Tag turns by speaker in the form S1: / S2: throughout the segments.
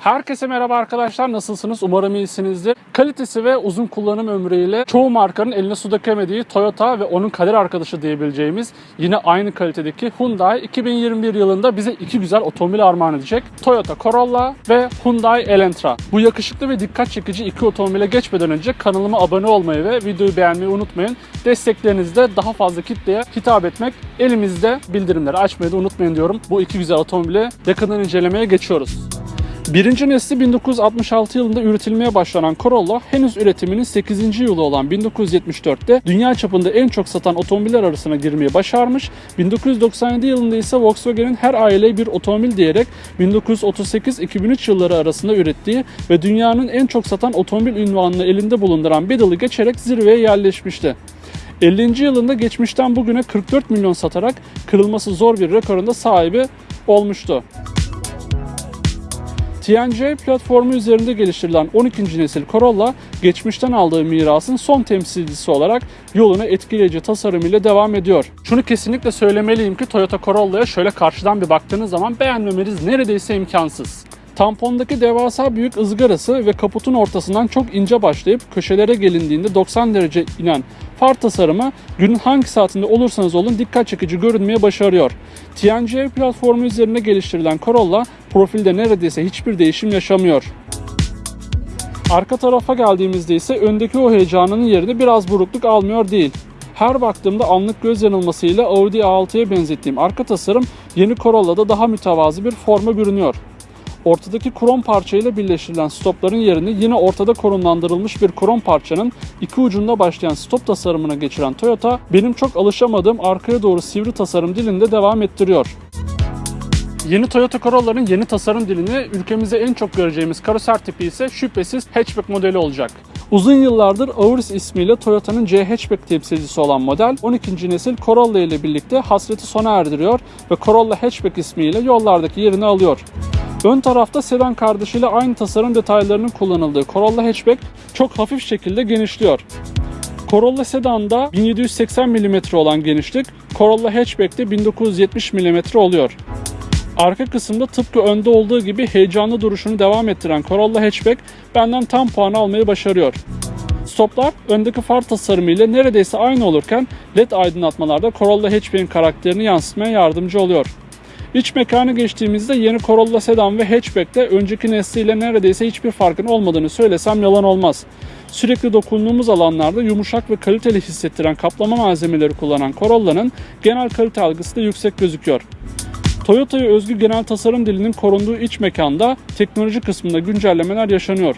S1: Herkese merhaba arkadaşlar. Nasılsınız? Umarım iyisinizdir. Kalitesi ve uzun kullanım ömrüyle çoğu markanın eline su dökemediği Toyota ve onun kader arkadaşı diyebileceğimiz yine aynı kalitedeki Hyundai 2021 yılında bize iki güzel otomobil armağan edecek. Toyota Corolla ve Hyundai Elantra. Bu yakışıklı ve dikkat çekici iki otomobile geçmeden önce kanalıma abone olmayı ve videoyu beğenmeyi unutmayın. Desteklerinizle daha fazla kitleye hitap etmek elimizde bildirimleri açmayı da unutmayın diyorum. Bu iki güzel otomobili yakından incelemeye geçiyoruz. Birinci nesli 1966 yılında üretilmeye başlanan Corolla henüz üretiminin 8. yılı olan 1974'te dünya çapında en çok satan otomobiller arasına girmeyi başarmış. 1997 yılında ise Volkswagen'in her aileye bir otomobil diyerek 1938-2003 yılları arasında ürettiği ve dünyanın en çok satan otomobil ünvanını elinde bulunduran Beetle'ı geçerek zirveye yerleşmişti. 50. yılında geçmişten bugüne 44 milyon satarak kırılması zor bir rekorunda sahibi olmuştu. TNGA platformu üzerinde geliştirilen 12. nesil Corolla, geçmişten aldığı mirasın son temsilcisi olarak yoluna etkileyici tasarımıyla devam ediyor. Şunu kesinlikle söylemeliyim ki Toyota Corolla'ya şöyle karşıdan bir baktığınız zaman beğenmemeniz neredeyse imkansız. Tampondaki devasa büyük ızgarası ve kaputun ortasından çok ince başlayıp köşelere gelindiğinde 90 derece inen far tasarımı günün hangi saatinde olursanız olun dikkat çekici görünmeye başarıyor. TNGA platformu üzerine geliştirilen Corolla profilde neredeyse hiçbir değişim yaşamıyor. Arka tarafa geldiğimizde ise öndeki o heyecanının yerini biraz burukluk almıyor değil. Her baktığımda anlık göz yanılmasıyla Audi A6'ya benzettiğim arka tasarım yeni Corolla'da daha mütevazı bir forma bürünüyor. Ortadaki krom parçayla birleştirilen stopların yerini yine ortada konumlandırılmış bir krom parçanın iki ucunda başlayan stop tasarımına geçiren Toyota benim çok alışamadığım arkaya doğru sivri tasarım dilinde devam ettiriyor. Yeni Toyota Corolla'nın yeni tasarım dilini ülkemizde en çok göreceğimiz karoser tipi ise şüphesiz hatchback modeli olacak. Uzun yıllardır Auris ismiyle Toyota'nın C hatchback temsilcisi olan model 12. nesil Corolla ile birlikte hasreti sona erdiriyor ve Corolla hatchback ismiyle yollardaki yerini alıyor. Ön tarafta sedan kardeşiyle aynı tasarım detaylarının kullanıldığı Corolla hatchback çok hafif şekilde genişliyor. Corolla sedanda 1780 mm olan genişlik, Corolla hatchback'te 1970 mm oluyor. Arka kısımda tıpkı önde olduğu gibi heyecanlı duruşunu devam ettiren Corolla hatchback benden tam puan almayı başarıyor. Stoplar öndeki far tasarımı ile neredeyse aynı olurken LED aydınlatmalarda Corolla hatchback'in karakterini yansıtmaya yardımcı oluyor. İç mekanı geçtiğimizde yeni Corolla sedan ve hatchback'te önceki nesliyle neredeyse hiçbir farkın olmadığını söylesem yalan olmaz. Sürekli dokunduğumuz alanlarda yumuşak ve kaliteli hissettiren kaplama malzemeleri kullanan Corolla'nın genel kalite algısı da yüksek gözüküyor. Toyota'ya özgü genel tasarım dilinin korunduğu iç mekanda teknoloji kısmında güncellemeler yaşanıyor.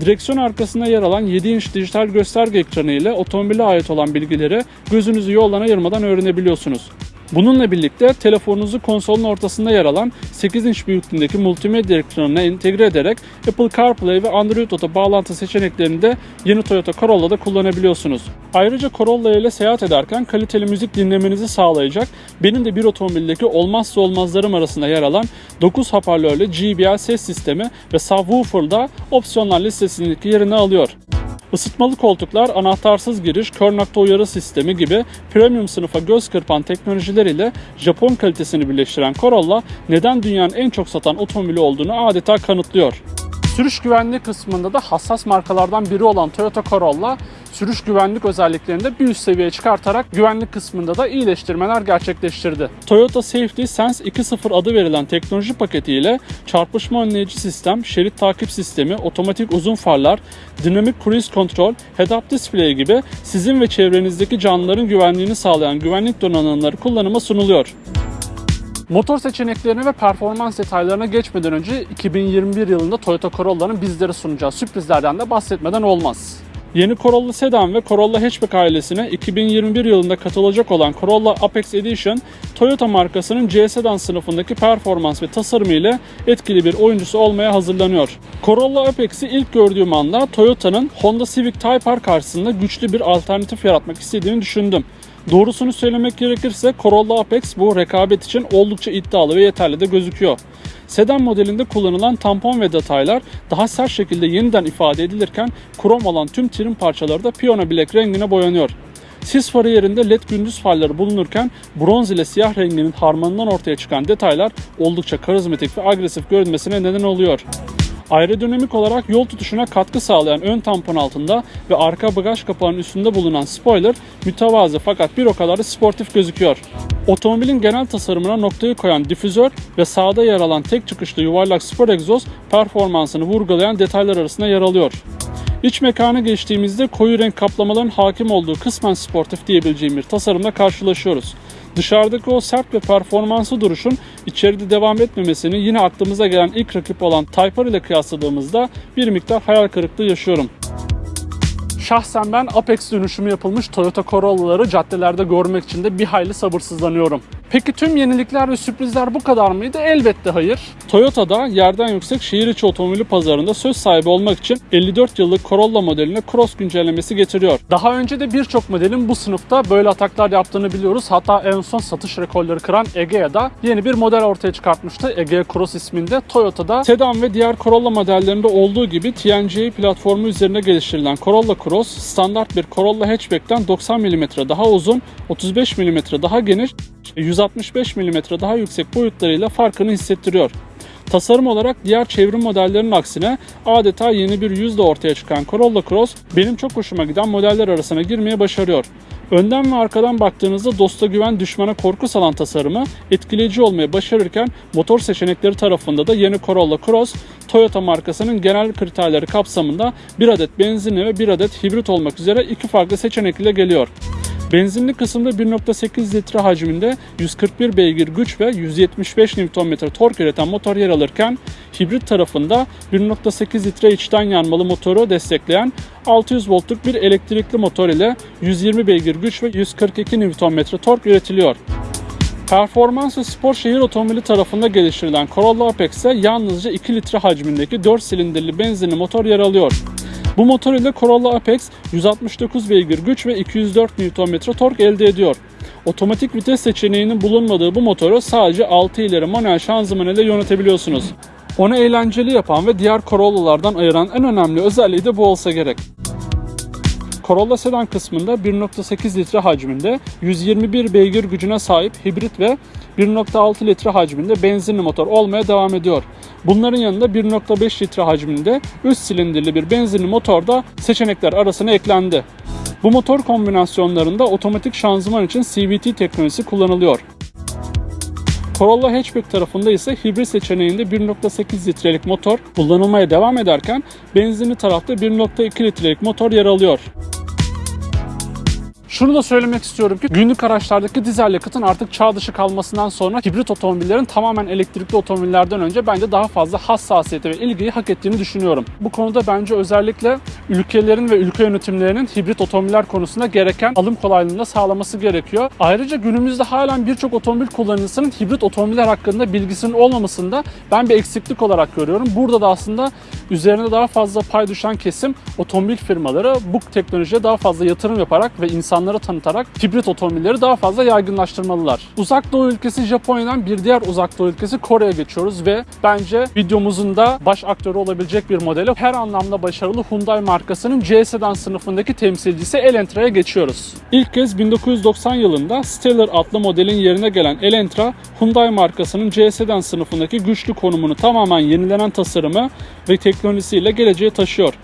S1: Direksiyon arkasında yer alan 7 inç dijital gösterge ekranı ile otomobile ait olan bilgileri gözünüzü yoldan ayırmadan öğrenebiliyorsunuz. Bununla birlikte telefonunuzu konsolun ortasında yer alan 8 inç büyüklüğündeki multimedya ekranına entegre ederek Apple CarPlay ve Android Auto bağlantı seçeneklerini de yeni Toyota Corolla'da kullanabiliyorsunuz. Ayrıca Corolla ile seyahat ederken kaliteli müzik dinlemenizi sağlayacak benim de bir otomobildeki olmazsa olmazlarım arasında yer alan 9 hoparlörlü JBL ses sistemi ve subwoofer'da opsiyonlar listesindeki yerini alıyor. Isıtmalı koltuklar, anahtarsız giriş, kör nokta uyarı sistemi gibi premium sınıfa göz kırpan teknolojiler ile Japon kalitesini birleştiren Corolla neden dünyanın en çok satan otomobili olduğunu adeta kanıtlıyor. Sürüş güvenliği kısmında da hassas markalardan biri olan Toyota Corolla sürüş güvenlik özelliklerini de bir üst seviyeye çıkartarak güvenlik kısmında da iyileştirmeler gerçekleştirdi. Toyota Safety Sense 2.0 adı verilen teknoloji paketiyle çarpışma önleyici sistem, şerit takip sistemi, otomatik uzun farlar, dinamik cruise control, head-up display gibi sizin ve çevrenizdeki canlıların güvenliğini sağlayan güvenlik donanımları kullanıma sunuluyor. Motor seçeneklerine ve performans detaylarına geçmeden önce 2021 yılında Toyota Corolla'nın bizlere sunacağı sürprizlerden de bahsetmeden olmaz. Yeni Corolla Sedan ve Corolla Hatchback ailesine 2021 yılında katılacak olan Corolla Apex Edition, Toyota markasının C sedan sınıfındaki performans ve tasarımı ile etkili bir oyuncusu olmaya hazırlanıyor. Corolla Apex'i ilk gördüğüm anda Toyota'nın Honda Civic Type R karşısında güçlü bir alternatif yaratmak istediğini düşündüm. Doğrusunu söylemek gerekirse Corolla Apex bu rekabet için oldukça iddialı ve yeterli de gözüküyor. Sedan modelinde kullanılan tampon ve detaylar daha sert şekilde yeniden ifade edilirken krom olan tüm trim parçaları da piyano bilek rengine boyanıyor. Sis farı yerinde led gündüz farları bulunurken bronz ile siyah renginin harmanından ortaya çıkan detaylar oldukça karizmatik ve agresif görünmesine neden oluyor. Aerodinamik olarak yol tutuşuna katkı sağlayan ön tampon altında ve arka bagaj kapağının üstünde bulunan spoiler mütevazı fakat bir o kadar da sportif gözüküyor. Otomobilin genel tasarımına noktayı koyan difüzör ve sağda yer alan tek çıkışlı yuvarlak spor egzoz performansını vurgulayan detaylar arasında yer alıyor. İç mekana geçtiğimizde koyu renk kaplamaların hakim olduğu kısmen sportif diyebileceğim bir tasarımla karşılaşıyoruz. Dışarıdaki o sert ve performanslı duruşun içeride devam etmemesini yine aklımıza gelen ilk rakip olan Type R ile kıyasladığımızda bir miktar hayal kırıklığı yaşıyorum. Şahsen ben Apex dönüşümü yapılmış Toyota Corolla'ları caddelerde görmek için de bir hayli sabırsızlanıyorum. Peki tüm yenilikler ve sürprizler bu kadar mıydı? Elbette hayır. Toyota'da yerden yüksek şehir içi otomobili pazarında söz sahibi olmak için 54 yıllık Corolla modeline Cross güncellemesi getiriyor. Daha önce de birçok modelin bu sınıfta böyle ataklar yaptığını biliyoruz. Hatta en son satış rekorları kıran Egea'da yeni bir model ortaya çıkartmıştı. Egea Cross isminde. Toyota'da sedan ve diğer Corolla modellerinde olduğu gibi TNGA platformu üzerine geliştirilen Corolla Cross standart bir Corolla hatchback'ten 90 mm daha uzun, 35 mm daha geniş 165 mm daha yüksek boyutlarıyla farkını hissettiriyor. Tasarım olarak diğer çevrim modellerinin aksine adeta yeni bir yüzle ortaya çıkan Corolla Cross benim çok hoşuma giden modeller arasına girmeye başarıyor. Önden ve arkadan baktığınızda dosta güven düşmana korku salan tasarımı etkileyici olmaya başarırken motor seçenekleri tarafında da yeni Corolla Cross Toyota markasının genel kriterleri kapsamında bir adet benzinli ve bir adet hibrit olmak üzere iki farklı seçenek ile geliyor. Benzinli kısımda 1.8 litre hacminde 141 beygir güç ve 175 Nm tork üreten motor yer alırken hibrit tarafında 1.8 litre içten yanmalı motoru destekleyen 600 voltluk bir elektrikli motor ile 120 beygir güç ve 142 Nm tork üretiliyor. Performans ve spor şehir otomobili tarafında geliştirilen Corolla Apex'e yalnızca 2 litre hacmindeki 4 silindirli benzinli motor yer alıyor. Bu motor ile Corolla Apex 169 beygir güç ve 204 Nm tork elde ediyor. Otomatik vites seçeneğinin bulunmadığı bu motoru sadece 6 ileri manuel şanzıman ile yönetebiliyorsunuz. Onu eğlenceli yapan ve diğer Corolla'lardan ayıran en önemli özelliği de bu olsa gerek. Corolla sedan kısmında 1.8 litre hacminde 121 beygir gücüne sahip hibrit ve 1.6 litre hacminde benzinli motor olmaya devam ediyor. Bunların yanında 1.5 litre hacminde 3 silindirli bir benzinli motor da seçenekler arasına eklendi. Bu motor kombinasyonlarında otomatik şanzıman için CVT teknolojisi kullanılıyor. Corolla hatchback tarafında ise hibrit seçeneğinde 1.8 litrelik motor kullanılmaya devam ederken benzinli tarafta 1.2 litrelik motor yer alıyor. Şunu da söylemek istiyorum ki günlük araçlardaki dizel yakıtın artık çağ dışı kalmasından sonra hibrit otomobillerin tamamen elektrikli otomobillerden önce bence daha fazla hassasiyeti ve ilgiyi hak ettiğini düşünüyorum. Bu konuda bence özellikle ülkelerin ve ülke yönetimlerinin hibrit otomobiller konusunda gereken alım kolaylığını da sağlaması gerekiyor. Ayrıca günümüzde halen birçok otomobil kullanıcısının hibrit otomobiller hakkında bilgisinin olmamasında ben bir eksiklik olarak görüyorum. Burada da aslında üzerine daha fazla pay düşen kesim otomobil firmaları bu teknolojiye daha fazla yatırım yaparak ve insanlara tanıtarak hibrit otomobilleri daha fazla yaygınlaştırmalılar. Uzak Doğu ülkesi Japonya'dan bir diğer uzak doğu ülkesi Kore'ye geçiyoruz ve bence videomuzun da baş aktörü olabilecek bir modeli her anlamda başarılı Hyundai markasının C sedan sınıfındaki temsilcisi Elantra'ya geçiyoruz. İlk kez 1990 yılında Stellar adlı modelin yerine gelen Elantra, Hyundai markasının C sedan sınıfındaki güçlü konumunu tamamen yenilenen tasarımı ve teknolojisiyle geleceğe taşıyor.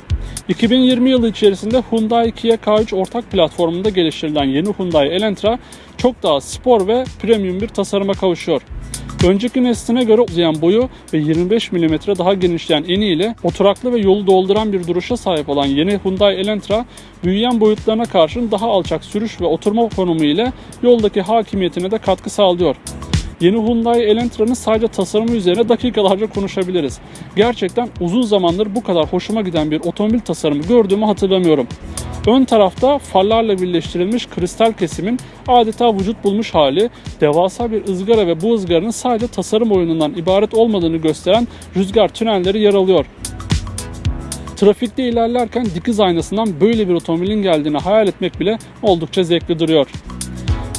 S1: 2020 yılı içerisinde Hyundai Kia K3 ortak platformunda geliştirilen yeni Hyundai Elantra çok daha spor ve premium bir tasarıma kavuşuyor. Önceki nesline göre uzayan boyu ve 25 mm daha genişleyen eni ile oturaklı ve yolu dolduran bir duruşa sahip olan yeni Hyundai Elantra, büyüyen boyutlarına karşın daha alçak sürüş ve oturma konumu ile yoldaki hakimiyetine de katkı sağlıyor. Yeni Hyundai Elantra'nın sadece tasarımı üzerine dakikalarca konuşabiliriz. Gerçekten uzun zamandır bu kadar hoşuma giden bir otomobil tasarımı gördüğümü hatırlamıyorum. Ön tarafta farlarla birleştirilmiş kristal kesimin adeta vücut bulmuş hali, devasa bir ızgara ve bu ızgaranın sadece tasarım oyunundan ibaret olmadığını gösteren rüzgar tünelleri yer alıyor. Trafikte ilerlerken dikiz aynasından böyle bir otomobilin geldiğini hayal etmek bile oldukça zevkli duruyor.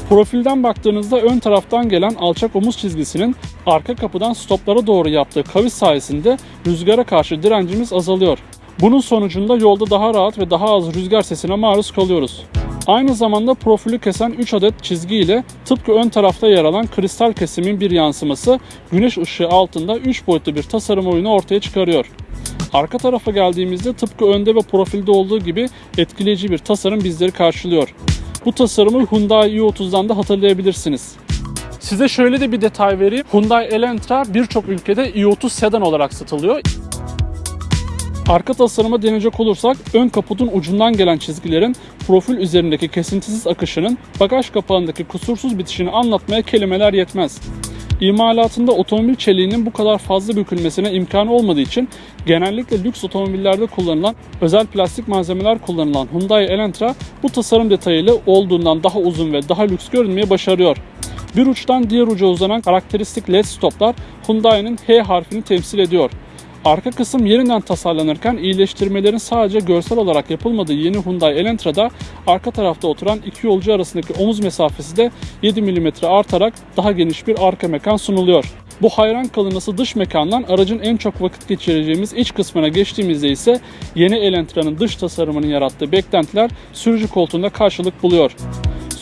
S1: Profilden baktığınızda ön taraftan gelen alçak omuz çizgisinin arka kapıdan stoplara doğru yaptığı kavis sayesinde rüzgara karşı direncimiz azalıyor. Bunun sonucunda yolda daha rahat ve daha az rüzgar sesine maruz kalıyoruz. Aynı zamanda profili kesen 3 adet çizgi ile tıpkı ön tarafta yer alan kristal kesimin bir yansıması güneş ışığı altında 3 boyutlu bir tasarım oyunu ortaya çıkarıyor. Arka tarafa geldiğimizde tıpkı önde ve profilde olduğu gibi etkileyici bir tasarım bizleri karşılıyor. Bu tasarımı Hyundai i30'dan da hatırlayabilirsiniz. Size şöyle de bir detay vereyim. Hyundai Elantra birçok ülkede i30 sedan olarak satılıyor. Arka tasarıma deneyecek olursak ön kaputun ucundan gelen çizgilerin profil üzerindeki kesintisiz akışının bagaj kapağındaki kusursuz bitişini anlatmaya kelimeler yetmez. İmalatında otomobil çeliğinin bu kadar fazla bükülmesine imkan olmadığı için genellikle lüks otomobillerde kullanılan özel plastik malzemeler kullanılan Hyundai Elantra bu tasarım detayıyla olduğundan daha uzun ve daha lüks görünmeyi başarıyor. Bir uçtan diğer uca uzanan karakteristik led stoplar Hyundai'nin H harfini temsil ediyor. Arka kısım yeniden tasarlanırken iyileştirmelerin sadece görsel olarak yapılmadığı yeni Hyundai Elantra'da arka tarafta oturan iki yolcu arasındaki omuz mesafesi de 7 mm artarak daha geniş bir arka mekan sunuluyor. Bu hayran kalınası dış mekandan aracın en çok vakit geçireceğimiz iç kısmına geçtiğimizde ise yeni Elantra'nın dış tasarımının yarattığı beklentiler sürücü koltuğunda karşılık buluyor.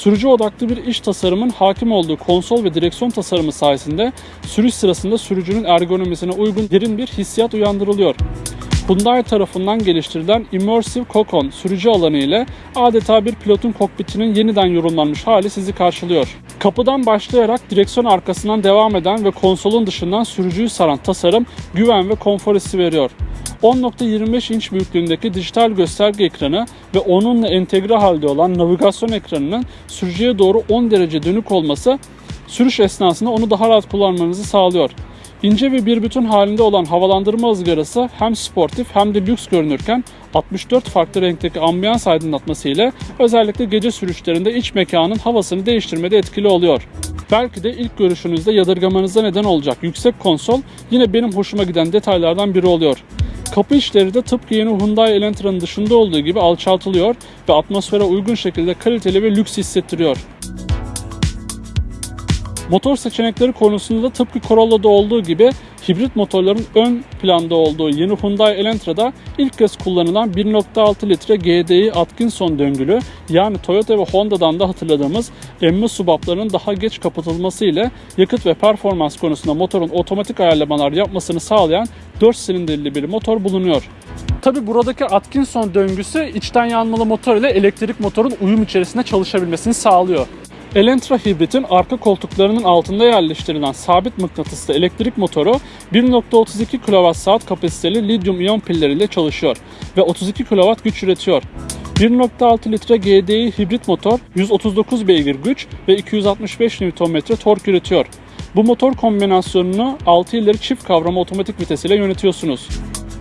S1: Sürücü odaklı bir iş tasarımın hakim olduğu konsol ve direksiyon tasarımı sayesinde sürüş sırasında sürücünün ergonomisine uygun derin bir hissiyat uyandırılıyor. Hyundai tarafından geliştirilen Immersive Cockon sürücü alanı ile adeta bir pilotun kokpitinin yeniden yorumlanmış hali sizi karşılıyor. Kapıdan başlayarak direksiyon arkasından devam eden ve konsolun dışından sürücüyü saran tasarım güven ve konfor hissi veriyor. 10.25 inç büyüklüğündeki dijital gösterge ekranı ve onunla entegre halde olan navigasyon ekranının sürücüye doğru 10 derece dönük olması sürüş esnasında onu daha rahat kullanmanızı sağlıyor. İnce ve bir bütün halinde olan havalandırma ızgarası hem sportif hem de lüks görünürken 64 farklı renkteki ambiyans aydınlatması ile özellikle gece sürüşlerinde iç mekanın havasını değiştirmede etkili oluyor. Belki de ilk görüşünüzde yadırgamanıza neden olacak yüksek konsol yine benim hoşuma giden detaylardan biri oluyor. Kapı içleri de tıpkı yeni Hyundai Elantra'nın dışında olduğu gibi alçaltılıyor ve atmosfere uygun şekilde kaliteli ve lüks hissettiriyor. Motor seçenekleri konusunda da tıpkı Corolla'da olduğu gibi hibrit motorların ön planda olduğu yeni Hyundai Elantra'da ilk kez kullanılan 1.6 litre GDI Atkinson döngülü yani Toyota ve Honda'dan da hatırladığımız emme subaplarının daha geç kapatılması ile yakıt ve performans konusunda motorun otomatik ayarlamalar yapmasını sağlayan 4 silindirli bir motor bulunuyor. Tabi buradaki Atkinson döngüsü içten yanmalı motor ile elektrik motorun uyum içerisinde çalışabilmesini sağlıyor. Elantra hibritin arka koltuklarının altında yerleştirilen sabit mıknatıslı elektrik motoru 1.32 kWh kapasiteli lityum iyon pilleriyle çalışıyor ve 32 kW güç üretiyor. 1.6 litre GDI hibrit motor 139 beygir güç ve 265 Nm tork üretiyor. Bu motor kombinasyonunu 6 ileri çift kavrama otomatik vitesiyle yönetiyorsunuz.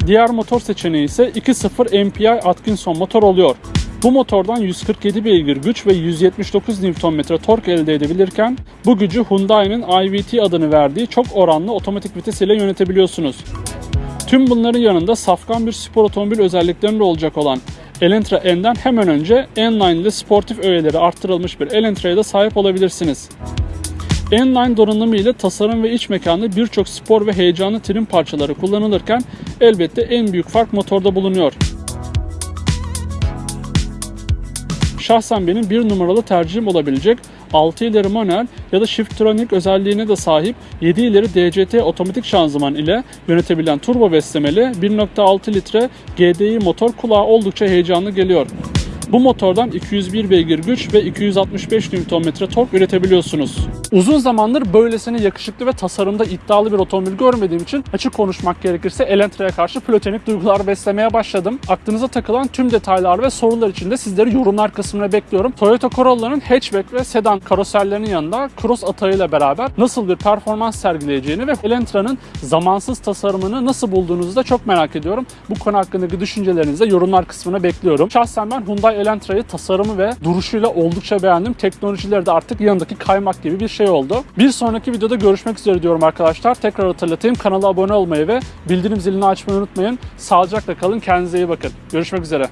S1: Diğer motor seçeneği ise 2.0 MPI Atkinson motor oluyor. Bu motordan 147 beygir güç ve 179 Nm tork elde edebilirken bu gücü Hyundai'nin iVT adını verdiği çok oranlı otomatik vites ile yönetebiliyorsunuz. Tüm bunların yanında safkan bir spor otomobil özelliklerinde olacak olan Elantra N'den hemen önce N-Line ile sportif öğeleri arttırılmış bir Elantra'ya da sahip olabilirsiniz. N-Line donanımı ile tasarım ve iç mekanda birçok spor ve heyecanlı trim parçaları kullanılırken elbette en büyük fark motorda bulunuyor. Şahsen benim bir numaralı tercihim olabilecek 6 ileri manuel ya da Shiftronic özelliğine de sahip 7 ileri DCT otomatik şanzıman ile yönetebilen turbo beslemeli 1.6 litre GDI motor kulağa oldukça heyecanlı geliyor. Bu motordan 201 beygir güç ve 265 Nm tork üretebiliyorsunuz. Uzun zamandır böylesine yakışıklı ve tasarımda iddialı bir otomobil görmediğim için açık konuşmak gerekirse Elantra'ya karşı platonik duygular beslemeye başladım. Aklınıza takılan tüm detaylar ve sorular için de sizleri yorumlar kısmına bekliyorum. Toyota Corolla'nın hatchback ve sedan karoserlerinin yanında cross atağıyla beraber nasıl bir performans sergileyeceğini ve Elantra'nın zamansız tasarımını nasıl bulduğunuzu da çok merak ediyorum. Bu konu hakkındaki düşüncelerinizi yorumlar kısmına bekliyorum. Şahsen ben Hyundai Elantra'yı tasarımı ve duruşuyla oldukça beğendim. Teknolojileri de artık yanındaki kaymak gibi bir şey oldu. Bir sonraki videoda görüşmek üzere diyorum arkadaşlar. Tekrar hatırlatayım. Kanala abone olmayı ve bildirim zilini açmayı unutmayın. Sağlıcakla kalın. Kendinize iyi bakın. Görüşmek üzere.